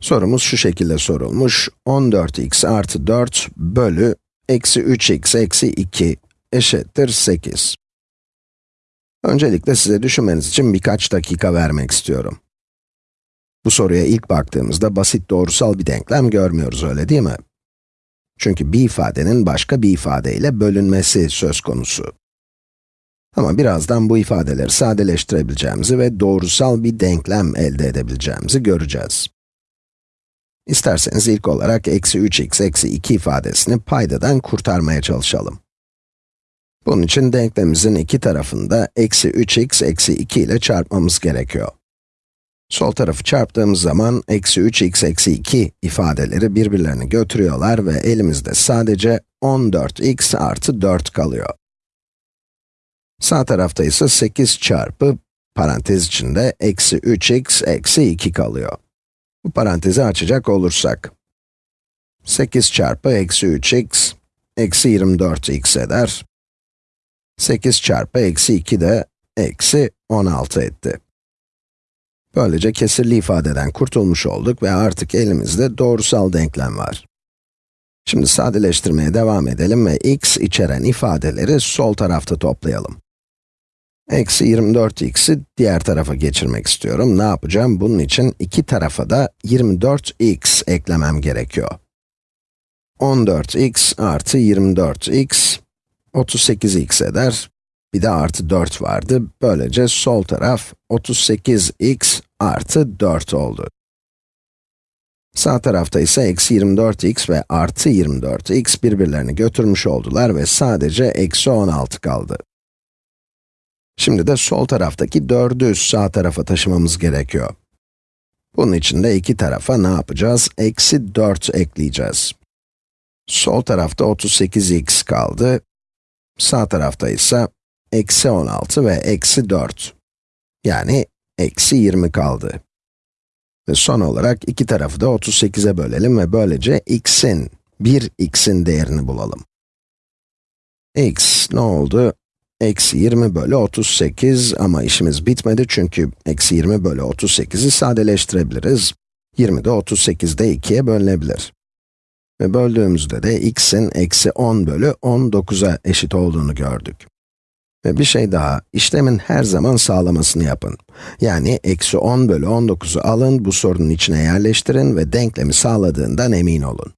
Sorumuz şu şekilde sorulmuş. 14x artı 4 bölü eksi 3x eksi 2 eşittir 8. Öncelikle size düşünmeniz için birkaç dakika vermek istiyorum. Bu soruya ilk baktığımızda basit doğrusal bir denklem görmüyoruz öyle değil mi? Çünkü bir ifadenin başka bir ifadeyle bölünmesi söz konusu. Ama birazdan bu ifadeleri sadeleştirebileceğimizi ve doğrusal bir denklem elde edebileceğimizi göreceğiz. İsterseniz ilk olarak eksi 3x eksi 2 ifadesini paydadan kurtarmaya çalışalım. Bunun için denklemimizin iki tarafını da eksi 3x eksi 2 ile çarpmamız gerekiyor. Sol tarafı çarptığımız zaman eksi 3x eksi 2 ifadeleri birbirlerini götürüyorlar ve elimizde sadece 14x artı 4 kalıyor. Sağ tarafta ise 8 çarpı parantez içinde eksi 3x eksi 2 kalıyor. Bu parantezi açacak olursak, 8 çarpı eksi 3x, eksi 24x eder. 8 çarpı eksi 2 de eksi 16 etti. Böylece kesirli ifadeden kurtulmuş olduk ve artık elimizde doğrusal denklem var. Şimdi sadeleştirmeye devam edelim ve x içeren ifadeleri sol tarafta toplayalım. Eksi 24x'i diğer tarafa geçirmek istiyorum. Ne yapacağım? Bunun için iki tarafa da 24x eklemem gerekiyor. 14x artı 24x, 38x eder. Bir de artı 4 vardı. Böylece sol taraf 38x artı 4 oldu. Sağ tarafta ise eksi 24x ve artı 24x birbirlerini götürmüş oldular ve sadece eksi 16 kaldı. Şimdi de sol taraftaki 4'ü sağ tarafa taşımamız gerekiyor. Bunun için de iki tarafa ne yapacağız? Eksi 4 ekleyeceğiz. Sol tarafta 38x kaldı. Sağ tarafta ise eksi 16 ve eksi 4. Yani eksi 20 kaldı. Ve son olarak iki tarafı da 38'e bölelim ve böylece x'in, 1x'in değerini bulalım. x ne oldu? Eksi 20 bölü 38 ama işimiz bitmedi çünkü eksi 20 bölü 38'i sadeleştirebiliriz. 20 de 38'de 2'ye bölünebilir. Ve böldüğümüzde de x'in eksi 10 bölü 19'a eşit olduğunu gördük. Ve bir şey daha, işlemin her zaman sağlamasını yapın. Yani eksi 10 bölü 19'u alın, bu sorunun içine yerleştirin ve denklemi sağladığından emin olun.